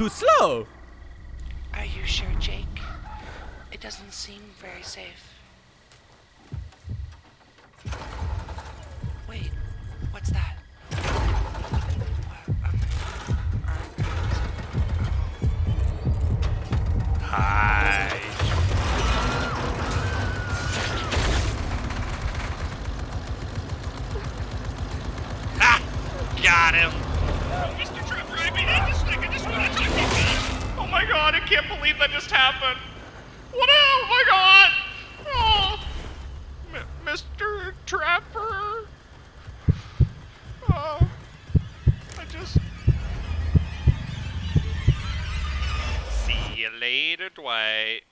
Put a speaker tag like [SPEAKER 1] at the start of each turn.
[SPEAKER 1] too slow.
[SPEAKER 2] Are you sure, Jake? It doesn't seem very safe. Wait, what's that?
[SPEAKER 3] Hi. Ah! Got him.
[SPEAKER 4] Mr. Trevor, I mean, I just,
[SPEAKER 3] can't believe that just happened. What? Oh my god! Oh, M- Mr. Trapper. Oh, I just. See you later, Dwight.